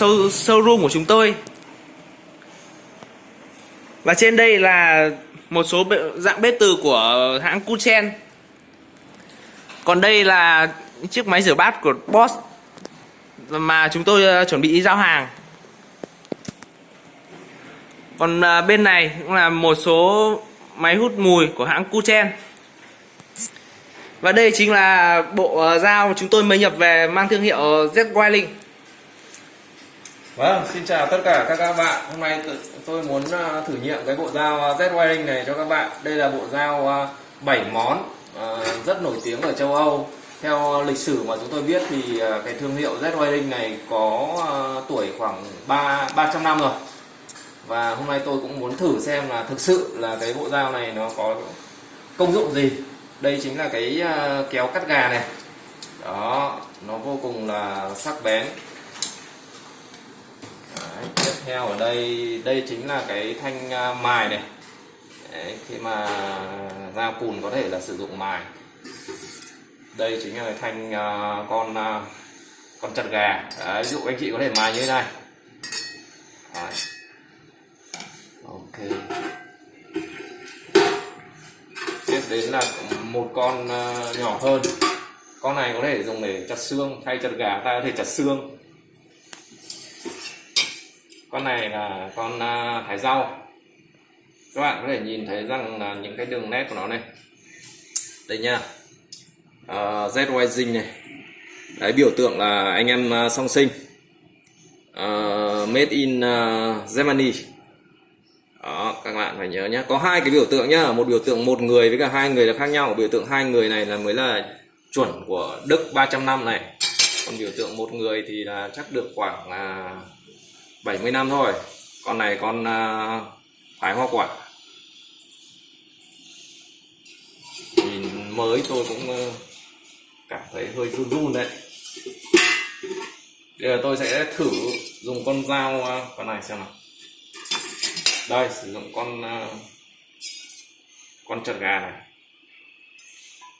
show, showroom của chúng tôi. Và trên đây là một số dạng bếp từ của hãng Kuchen. Còn đây là chiếc máy rửa bát của Boss mà chúng tôi ờ, chuẩn bị giao hàng. Còn ờ, bên này cũng là một số máy hút mùi của hãng Kuchen. Và đây chính là bộ ờ, dao mà chúng tôi mới nhập về mang thương hiệu Z Wiling Vâng, xin chào tất cả các các bạn. Hôm nay tôi muốn à, thử nghiệm cái bộ dao à, Z Wiring này cho các bạn. Đây là bộ dao à, 7 món rất nổi tiếng ở châu Âu. Theo lịch sử mà chúng tôi biết thì cái thương hiệu Z Wiring này có tuổi khoảng 3 300 năm rồi. Và hôm nay tôi cũng muốn thử xem là thực sự là cái bộ dao này nó có công dụng gì. Đây chính là cái kéo cắt gà này. Đó, nó vô cùng là sắc bén theo ở đây đây chính là cái thanh à, mài này. Đấy, khi mà ra cùn có thể là sử dụng mài. Đây chính là cái thanh uh, con uh, con chặt gà. Đấy, ví dụ anh chị có thể mài như thế này. Đấy. ok. Tiếp đến là một con uh, nhỏ hơn. Con này có thể dùng để chặt xương. Thay chặt gà ta có thể chặt xương con này là con à, thái rau. Các bạn có thể nhìn thấy rằng là những cái đường nét của nó này. Đây nha. Uh, Z Rising này. Đấy biểu tượng là anh em à, song sinh. Uh, made in uh, Germany. Đó các bạn phải nhớ nhé có hai cái biểu tượng nhá. Một biểu tượng một người với cả hai người là khác nhau. Biểu tượng hai người này là mới là chuẩn của Đức 300 năm này. Còn biểu tượng một người thì là chắc được khoảng à, 70 năm thôi. Con này con à, thái hoa quả. Nhìn mới tôi cũng à, cảm thấy hơi run run đấy. Bây giờ tôi sẽ thử dùng con dao à, con này xem nào. Đây sử dụng con à, con chật gà này.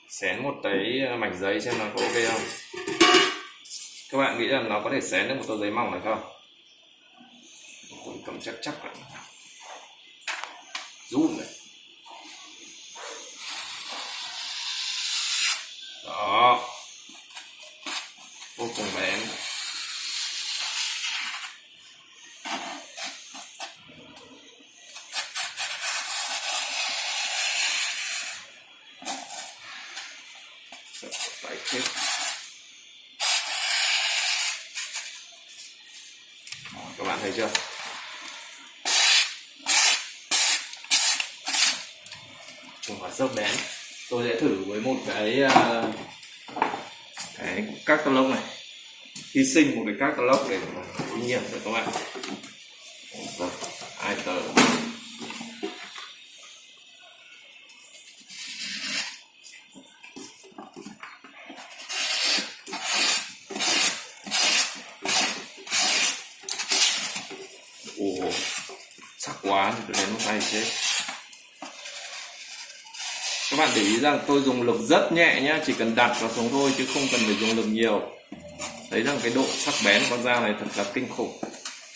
Xén một cái mảnh giấy xem là có ok không? Các bạn nghĩ rằng nó có thể xén được một tờ giấy mỏng này không? Tôi cầm chắc chắc lại rút này. Đó. Vô cùng bén phải chết. Các bạn thấy chưa? Cùng là rất bén tôi sẽ thử với một cái uh, cái các tơ lốc này. Hy sinh một cái các tơ lốc để kinh nghiệm cho các bạn. Rồi, hai tờ. Ồ sắc quá tôi đến một tay chết bạn để ý rằng tôi dùng lực rất nhẹ nhá, chỉ cần đặt vào xuống thôi chứ không cần phải dùng lực nhiều. Thấy rằng cái độ sắc bén con dao này thật là kinh khủng.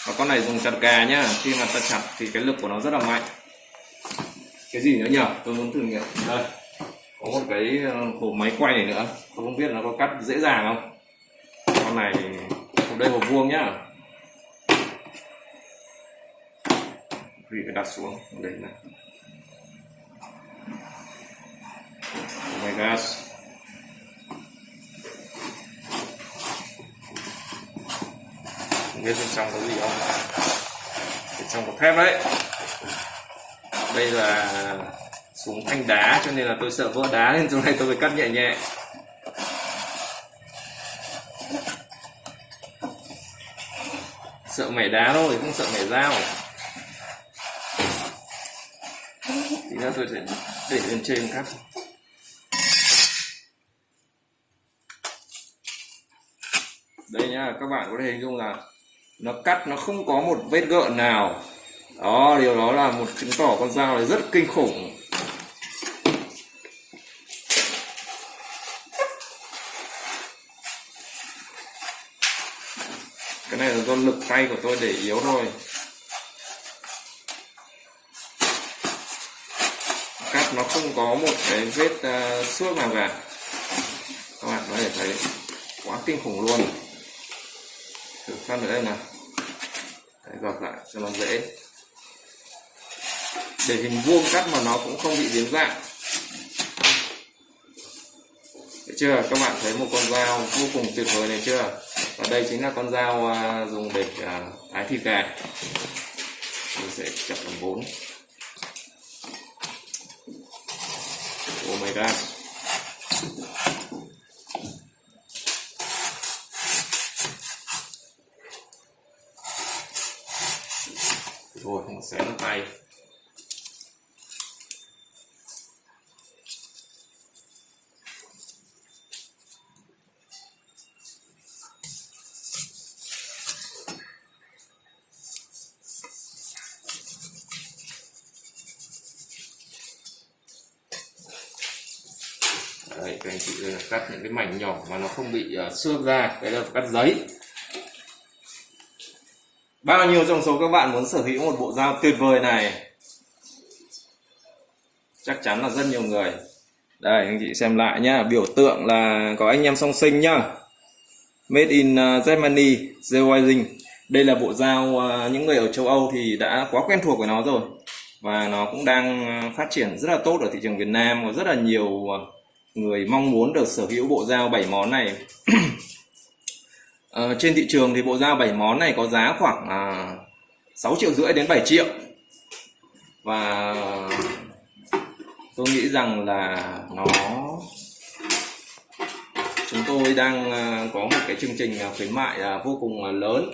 Và con này dùng chặt gà nhá, khi mà ta chặt thì cái lực của nó rất là mạnh. Cái gì nữa nhỉ tôi muốn thử nghiệm. Đây, có một cái ờ, hộp máy quay này nữa. Tôi không biết nó có cắt dễ dàng không? Con này, hộp đây hộp vuông nhá. Vì phải đặt xuống, đây này. My gosh. Biết bên trong có gì không? Bên trong có thép đấy. Đây là súng thanh đá cho nên là tôi sợ vỡ đá nên chỗ này tôi phải cắt nhẹ nhẹ. Sợ mẻ đá thôi, không sợ mẻ dao. Thì nữa tôi sẽ để lên trên cắt. Đây nhá các bạn có thể hình dung là nó cắt nó không có một vết gợn nào. Đó điều đó là một chứng tỏ con dao này rất kinh khủng. Cái này là do lực tay của tôi để yếu thôi. Cắt nó không có một cái vết uh, xước nào cả. Các bạn có thể thấy quá kinh khủng luôn thử phân ở đây nào. Đấy, gọt lại cho nó dễ. Để hình vuông cắt mà nó cũng không bị biến dạng. Thấy chưa? Các bạn thấy một con dao vô cùng tuyệt vời này chưa? Và đây chính là con dao à, dùng để à, thái thịt gà mình sẽ chặt làm bốn. Oh my god. Rồi không xé vào tay. Đấy, các anh chị ờ, cắt những cái mảnh nhỏ mà nó không bị uh, xước ra cái là cắt giấy bao nhiêu trong số các bạn muốn sở hữu một bộ dao tuyệt vời này? Chắc chắn là rất nhiều người. Đây, anh chị xem lại nhá. Biểu tượng là có anh em song sinh nhá. Made in uh, Germany Zewizing đây là bộ dao uh, những người ở châu Âu thì đã quá quen thuộc với nó rồi. Và nó cũng đang uh, phát triển rất là tốt ở thị trường Việt Nam. Có rất là nhiều người mong muốn được sở hữu bộ dao 7 món này. ờ, trên thị trường thì bộ dao 7 món này có giá khoảng à, 6 triệu rưỡi đến 7 triệu. Và tôi nghĩ rằng là nó chúng tôi đang à, có một cái chương trình à, khuyến mại à, vô cùng lớn.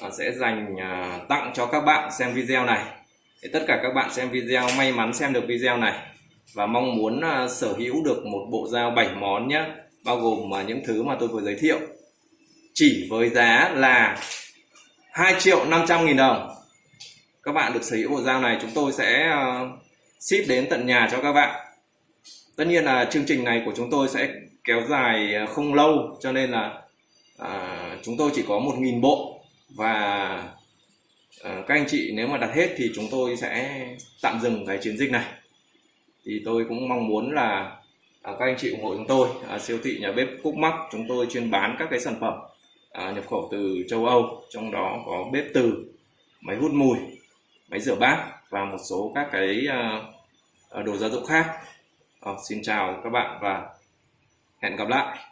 Ừ. sẽ dành à, tặng cho các bạn xem video này. Để tất cả các bạn xem video may mắn xem được video này. Và mong muốn à, sở hữu được một bộ dao 7 món nhé bao gồm à, những thứ mà tôi vừa giới thiệu chỉ với giá là 2 triệu 500 nghìn đồng. Các bạn được sở hữu bộ dao này chúng tôi sẽ ờ, ship đến tận nhà cho các bạn. Tất nhiên là chương trình này của chúng tôi sẽ kéo dài ờ, không lâu cho nên là à, chúng tôi chỉ có 1.000 bộ. Và à, các anh chị nếu mà đặt hết thì chúng tôi sẽ tạm dừng cái chiến dịch này. Thì tôi cũng mong muốn là à, các anh chị ủng hộ chúng tôi. À, siêu thị nhà bếp Cúc Mắc chúng tôi chuyên bán các cái sản phẩm à, nhập khẩu từ châu Âu trong đó có bếp từ máy hút mùi máy rửa bát và một số các cái à, à đồ gia dụng khác. À, xin chào các bạn và hẹn gặp lại.